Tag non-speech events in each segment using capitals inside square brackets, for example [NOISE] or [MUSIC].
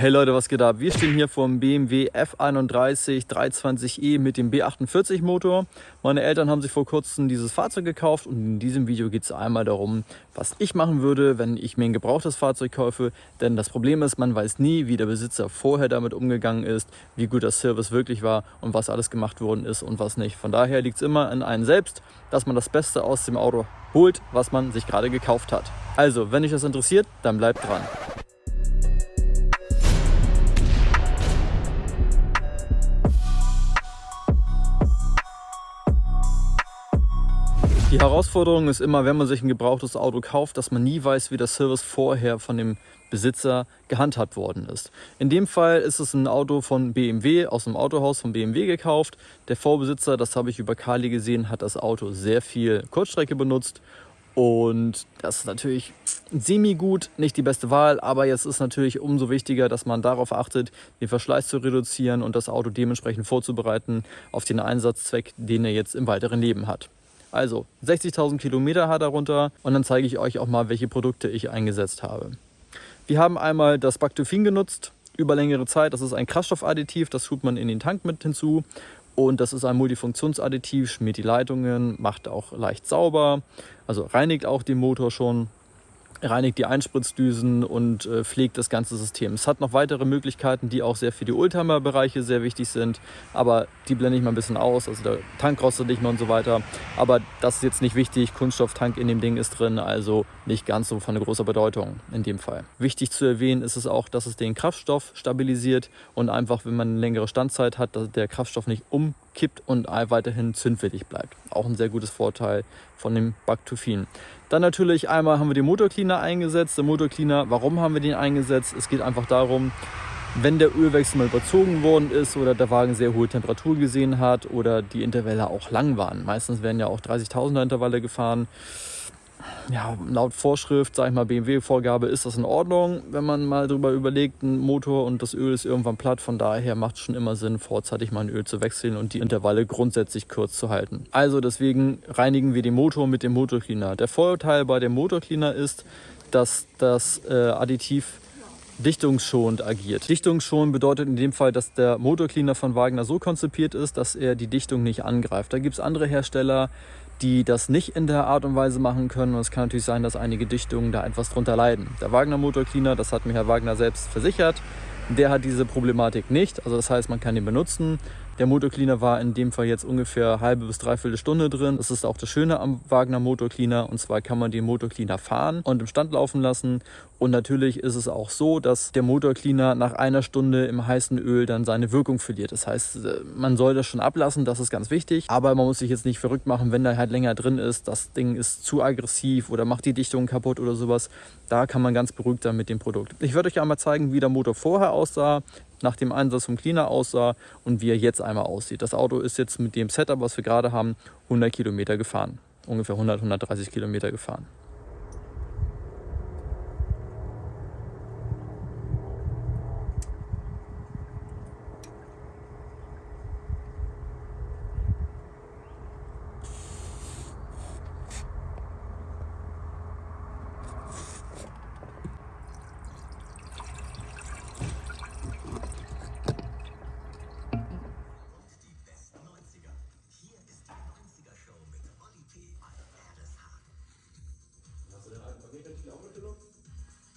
Hey Leute, was geht ab? Wir stehen hier vom BMW F31 320e mit dem B48 Motor. Meine Eltern haben sich vor kurzem dieses Fahrzeug gekauft und in diesem Video geht es einmal darum, was ich machen würde, wenn ich mir ein gebrauchtes Fahrzeug kaufe. Denn das Problem ist, man weiß nie, wie der Besitzer vorher damit umgegangen ist, wie gut das Service wirklich war und was alles gemacht worden ist und was nicht. Von daher liegt es immer an einem selbst, dass man das Beste aus dem Auto holt, was man sich gerade gekauft hat. Also, wenn euch das interessiert, dann bleibt dran. Die Herausforderung ist immer, wenn man sich ein gebrauchtes Auto kauft, dass man nie weiß, wie der Service vorher von dem Besitzer gehandhabt worden ist. In dem Fall ist es ein Auto von BMW, aus dem Autohaus von BMW gekauft. Der Vorbesitzer, das habe ich über Kali gesehen, hat das Auto sehr viel Kurzstrecke benutzt und das ist natürlich semi-gut, nicht die beste Wahl, aber jetzt ist natürlich umso wichtiger, dass man darauf achtet, den Verschleiß zu reduzieren und das Auto dementsprechend vorzubereiten auf den Einsatzzweck, den er jetzt im weiteren Leben hat. Also 60.000 Kilometer hat er runter und dann zeige ich euch auch mal, welche Produkte ich eingesetzt habe. Wir haben einmal das Bactofin genutzt über längere Zeit. Das ist ein Kraftstoffadditiv, das tut man in den Tank mit hinzu. Und das ist ein Multifunktionsadditiv, schmiert die Leitungen, macht auch leicht sauber, also reinigt auch den Motor schon reinigt die Einspritzdüsen und äh, pflegt das ganze System. Es hat noch weitere Möglichkeiten, die auch sehr für die Oldtimer-Bereiche sehr wichtig sind, aber die blende ich mal ein bisschen aus. Also der Tank rostet nicht mehr und so weiter. Aber das ist jetzt nicht wichtig. Kunststofftank in dem Ding ist drin, also nicht ganz so von großer Bedeutung in dem Fall. Wichtig zu erwähnen ist es auch, dass es den Kraftstoff stabilisiert und einfach, wenn man eine längere Standzeit hat, dass der Kraftstoff nicht umkippt und weiterhin zündwillig bleibt. Auch ein sehr gutes Vorteil von dem Bactofin. Dann natürlich einmal haben wir den Motorcleaner eingesetzt. Der Motorcleaner, warum haben wir den eingesetzt? Es geht einfach darum, wenn der Ölwechsel mal überzogen worden ist oder der Wagen sehr hohe Temperatur gesehen hat oder die Intervalle auch lang waren. Meistens werden ja auch 30.000er Intervalle gefahren ja, laut Vorschrift, sag ich mal, BMW-Vorgabe ist das in Ordnung, wenn man mal drüber überlegt, ein Motor und das Öl ist irgendwann platt. Von daher macht es schon immer Sinn, vorzeitig mal ein Öl zu wechseln und die Intervalle grundsätzlich kurz zu halten. Also deswegen reinigen wir den Motor mit dem Motorcleaner. Der Vorteil bei dem Motorcleaner ist, dass das äh, Additiv dichtungsschonend agiert. Dichtungsschonend bedeutet in dem Fall, dass der Motorcleaner von Wagner so konzipiert ist, dass er die Dichtung nicht angreift. Da gibt es andere Hersteller, die das nicht in der Art und Weise machen können. Und es kann natürlich sein, dass einige Dichtungen da etwas drunter leiden. Der Wagner Motor Cleaner, das hat mir Herr Wagner selbst versichert, der hat diese Problematik nicht. Also das heißt, man kann ihn benutzen. Der Motorcleaner war in dem Fall jetzt ungefähr halbe bis dreiviertel Stunde drin. Das ist auch das Schöne am Wagner Motorcleaner. Und zwar kann man den Motorcleaner fahren und im Stand laufen lassen. Und natürlich ist es auch so, dass der Motorcleaner nach einer Stunde im heißen Öl dann seine Wirkung verliert. Das heißt, äh, man soll das schon ablassen, das ist ganz wichtig. Aber man muss sich jetzt nicht verrückt machen, wenn da halt länger drin ist. Das Ding ist zu aggressiv oder macht die Dichtung kaputt oder sowas. Da kann man ganz beruhigt sein mit dem Produkt. Ich werde euch einmal zeigen, wie der Motor vorher aussah, nach dem Einsatz vom Cleaner aussah und wie er jetzt einmal aussieht. Das Auto ist jetzt mit dem Setup, was wir gerade haben, 100 Kilometer gefahren. Ungefähr 100, 130 Kilometer gefahren.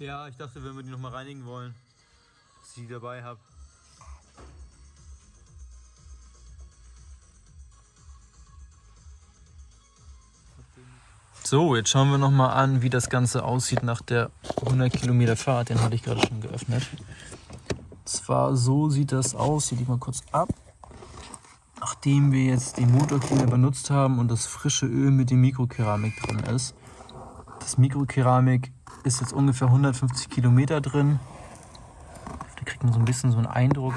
Ja, ich dachte, wenn wir die noch mal reinigen wollen, dass ich die dabei habe. So, jetzt schauen wir noch mal an, wie das Ganze aussieht nach der 100 Kilometer Fahrt. Den hatte ich gerade schon geöffnet. Zwar so sieht das aus. Hier ich mal kurz ab. Nachdem wir jetzt den Motorcleaner benutzt haben und das frische Öl mit dem Mikrokeramik drin ist. Das Mikrokeramik ist jetzt ungefähr 150 Kilometer drin. Da kriegt man so ein bisschen so einen Eindruck.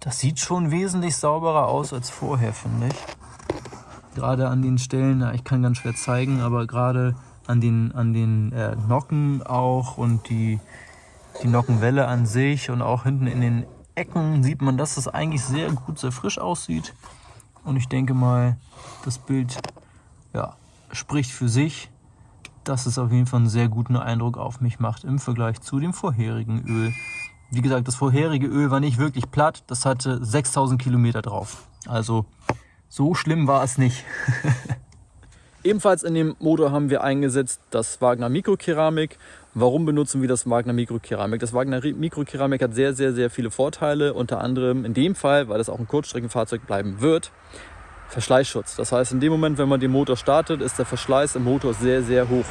Das sieht schon wesentlich sauberer aus als vorher, finde ich. Gerade an den Stellen, ja, ich kann ganz schwer zeigen, aber gerade an den, an den äh, Nocken auch und die, die Nockenwelle an sich und auch hinten in den Ecken sieht man, dass es eigentlich sehr gut, sehr frisch aussieht. Und ich denke mal, das Bild ja, spricht für sich dass es auf jeden Fall einen sehr guten Eindruck auf mich macht im Vergleich zu dem vorherigen Öl, wie gesagt, das vorherige Öl war nicht wirklich platt. Das hatte 6000 Kilometer drauf. Also so schlimm war es nicht. [LAUGHS] Ebenfalls in dem Motor haben wir eingesetzt das Wagner Mikrokeramik. Warum benutzen wir das Wagner Mikrokeramik? Das Wagner Mikrokeramik hat sehr, sehr, sehr viele Vorteile. Unter anderem in dem Fall, weil es auch ein Kurzstreckenfahrzeug bleiben wird, Verschleißschutz. Das heißt, in dem Moment, wenn man den Motor startet, ist der Verschleiß im Motor sehr, sehr hoch.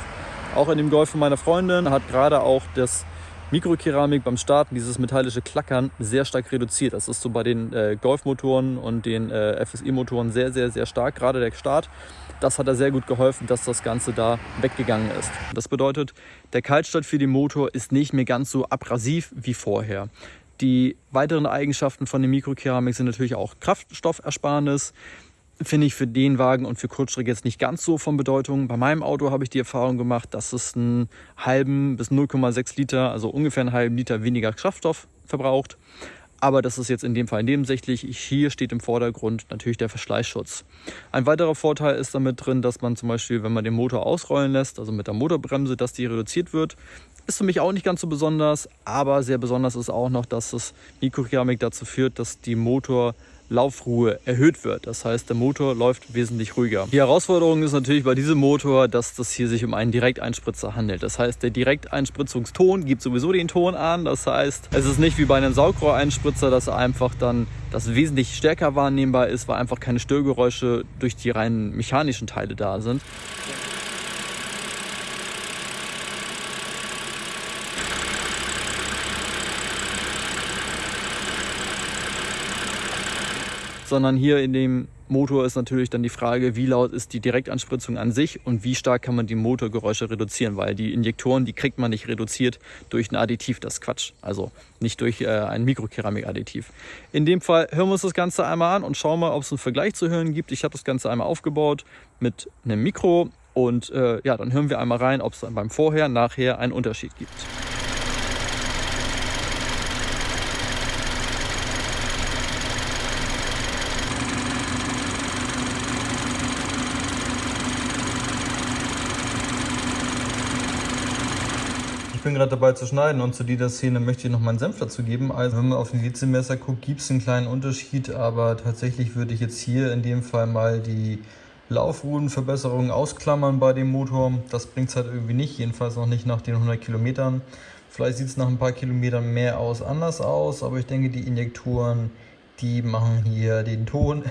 Auch in dem Golf von meiner Freundin hat gerade auch das Mikrokeramik beim Starten, dieses metallische Klackern, sehr stark reduziert. Das ist so bei den äh, Golfmotoren und den äh, FSI-Motoren sehr, sehr, sehr stark, gerade der Start. Das hat da sehr gut geholfen, dass das Ganze da weggegangen ist. Das bedeutet, der Kaltstart für den Motor ist nicht mehr ganz so abrasiv wie vorher. Die weiteren Eigenschaften von der Mikrokeramik sind natürlich auch Kraftstoffersparnis, finde ich für den Wagen und für Kurzstrecke jetzt nicht ganz so von Bedeutung. Bei meinem Auto habe ich die Erfahrung gemacht, dass es einen halben bis 0,6 Liter, also ungefähr einen halben Liter weniger Kraftstoff verbraucht. Aber das ist jetzt in dem Fall nebensächlich. Hier steht im Vordergrund natürlich der Verschleißschutz. Ein weiterer Vorteil ist damit drin, dass man zum Beispiel, wenn man den Motor ausrollen lässt, also mit der Motorbremse, dass die reduziert wird. Ist für mich auch nicht ganz so besonders, aber sehr besonders ist auch noch, dass das Mikrokeramik dazu führt, dass die Motor Laufruhe erhöht wird. Das heißt, der Motor läuft wesentlich ruhiger. Die Herausforderung ist natürlich bei diesem Motor, dass das hier sich um einen Direkteinspritzer handelt. Das heißt, der Direkteinspritzungston gibt sowieso den Ton an. Das heißt, es ist nicht wie bei einem Saugrohreinspritzer, dass einfach dann das wesentlich stärker wahrnehmbar ist, weil einfach keine Störgeräusche durch die reinen mechanischen Teile da sind. Sondern hier in dem Motor ist natürlich dann die Frage, wie laut ist die Direktanspritzung an sich und wie stark kann man die Motorgeräusche reduzieren, weil die Injektoren, die kriegt man nicht reduziert durch ein Additiv, das Quatsch, also nicht durch äh, ein Mikrokeramik-Additiv. In dem Fall hören wir uns das Ganze einmal an und schauen mal, ob es einen Vergleich zu hören gibt. Ich habe das Ganze einmal aufgebaut mit einem Mikro und äh, ja, dann hören wir einmal rein, ob es beim Vorher, Nachher einen Unterschied gibt. Bin gerade dabei zu schneiden und zu dieser Szene möchte ich noch meinen Senf dazu geben. Also wenn man auf den Lizenmesser guckt, gibt es einen kleinen Unterschied, aber tatsächlich würde ich jetzt hier in dem Fall mal die Laufruhenverbesserungen ausklammern bei dem Motor. Das bringt es halt irgendwie nicht, jedenfalls noch nicht nach den 100 Kilometern. Vielleicht sieht es nach ein paar Kilometern mehr aus anders aus, aber ich denke, die Injektoren, die machen hier den Ton.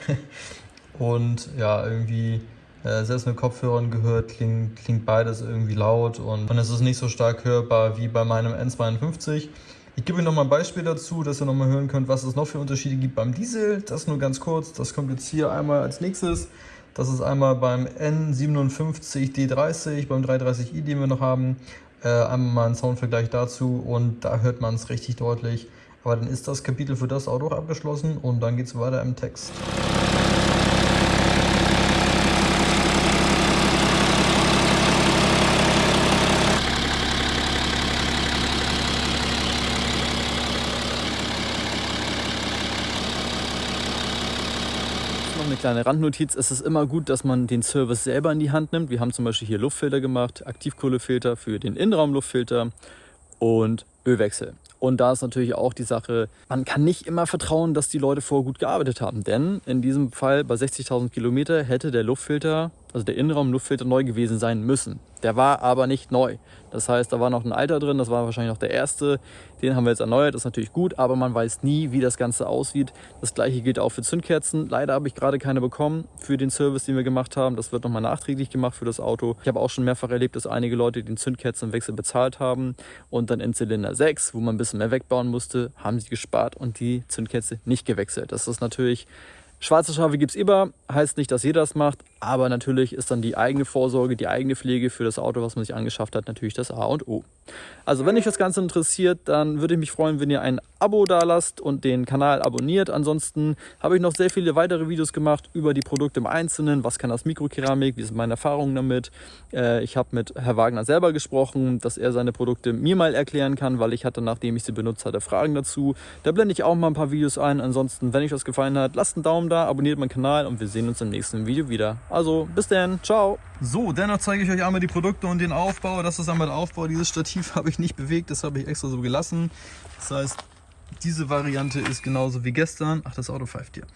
[LAUGHS] Und ja, irgendwie äh, selbst mit Kopfhörern gehört, klingt, klingt beides irgendwie laut und, und es ist nicht so stark hörbar wie bei meinem N52. Ich gebe euch noch mal ein Beispiel dazu, dass ihr noch mal hören könnt, was es noch für Unterschiede gibt beim Diesel. Das nur ganz kurz, das kommt jetzt hier einmal als nächstes. Das ist einmal beim N57D30, beim 330i, den wir noch haben. Äh, einmal mal ein Soundvergleich dazu und da hört man es richtig deutlich. Aber dann ist das Kapitel für das Auto auch abgeschlossen und dann geht es weiter im Text. Kleine Randnotiz, es ist immer gut, dass man den Service selber in die Hand nimmt. Wir haben zum Beispiel hier Luftfilter gemacht, Aktivkohlefilter für den Innenraumluftfilter und Ölwechsel. Und da ist natürlich auch die Sache, man kann nicht immer vertrauen, dass die Leute vorher gut gearbeitet haben. Denn in diesem Fall bei 60.000 Kilometer hätte der Luftfilter also der Innenraumluftfilter neu gewesen sein müssen. Der war aber nicht neu. Das heißt, da war noch ein alter drin, das war wahrscheinlich noch der erste. Den haben wir jetzt erneuert, das ist natürlich gut, aber man weiß nie, wie das Ganze aussieht. Das gleiche gilt auch für Zündkerzen. Leider habe ich gerade keine bekommen für den Service, den wir gemacht haben. Das wird nochmal nachträglich gemacht für das Auto. Ich habe auch schon mehrfach erlebt, dass einige Leute den Zündkerzenwechsel bezahlt haben und dann in Zylinder 6, wo man ein bisschen mehr wegbauen musste, haben sie gespart und die Zündkerze nicht gewechselt. Das ist natürlich Schwarze Schafe gibt es immer, heißt nicht, dass jeder das macht, aber natürlich ist dann die eigene Vorsorge, die eigene Pflege für das Auto, was man sich angeschafft hat, natürlich das A und O. Also wenn euch das Ganze interessiert, dann würde ich mich freuen, wenn ihr ein Abo da lasst und den Kanal abonniert. Ansonsten habe ich noch sehr viele weitere Videos gemacht über die Produkte im Einzelnen. Was kann das Mikrokeramik? Wie sind meine Erfahrungen damit? Äh, ich habe mit Herr Wagner selber gesprochen, dass er seine Produkte mir mal erklären kann, weil ich hatte, nachdem ich sie benutzt hatte, Fragen dazu. Da blende ich auch mal ein paar Videos ein. Ansonsten, wenn euch das gefallen hat, lasst einen Daumen da, abonniert meinen Kanal und wir sehen uns im nächsten Video wieder. Also bis dann, ciao! So, dennoch zeige ich euch einmal die Produkte und den Aufbau. Das ist einmal der Aufbau. Dieses Stativ [LAUGHS] habe ich nicht bewegt, das habe ich extra so gelassen. Das heißt, diese Variante ist genauso wie gestern. Ach, das Auto pfeift hier.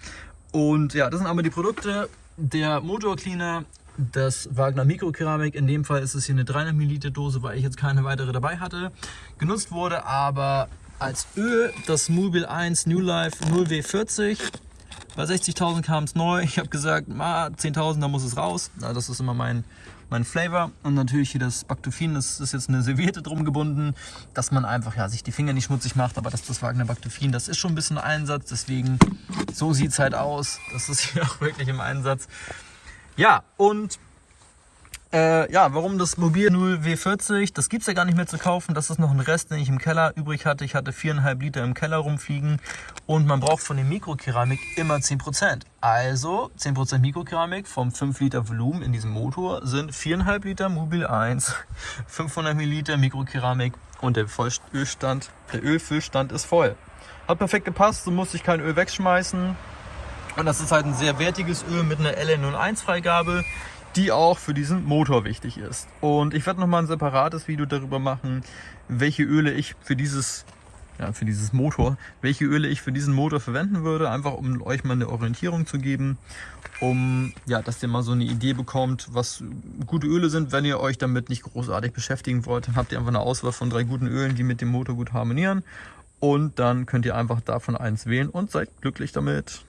Und ja, das sind aber die Produkte. Der Motor Cleaner, das Wagner Mikrokeramik. In dem Fall ist es hier eine 300 ml Dose, weil ich jetzt keine weitere dabei hatte. Genutzt wurde aber als Öl das Mobil 1 New Life 0W40. Bei 60.000 kam es neu. Ich habe gesagt, 10.000, da muss es raus. Das ist immer mein, mein Flavor. Und natürlich hier das Baktofin, das ist jetzt eine Serviette drum gebunden, dass man einfach ja, sich die Finger nicht schmutzig macht. Aber das, das Wagner Baktofin, das ist schon ein bisschen Einsatz. Deswegen, so sieht es halt aus. Das ist hier [LAUGHS] auch wirklich im Einsatz. Ja, und äh, ja, warum das Mobil 0 W40? Das gibt es ja gar nicht mehr zu kaufen. Das ist noch ein Rest, den ich im Keller übrig hatte. Ich hatte 4,5 Liter im Keller rumfliegen und man braucht von dem Mikrokeramik immer 10%. Also 10% Mikrokeramik vom 5 Liter Volumen in diesem Motor sind 4,5 Liter Mobil 1, 500 Milliliter Mikrokeramik und der Ölstand, der Ölfüllstand ist voll. Hat perfekt gepasst, so musste ich kein Öl wegschmeißen. Und das ist halt ein sehr wertiges Öl mit einer LN01-Freigabe die auch für diesen Motor wichtig ist. Und ich werde nochmal ein separates Video darüber machen, welche Öle ich für dieses, ja, für dieses Motor, welche Öle ich für diesen Motor verwenden würde, einfach um euch mal eine Orientierung zu geben, um, ja, dass ihr mal so eine Idee bekommt, was gute Öle sind. Wenn ihr euch damit nicht großartig beschäftigen wollt, dann habt ihr einfach eine Auswahl von drei guten Ölen, die mit dem Motor gut harmonieren. Und dann könnt ihr einfach davon eins wählen und seid glücklich damit.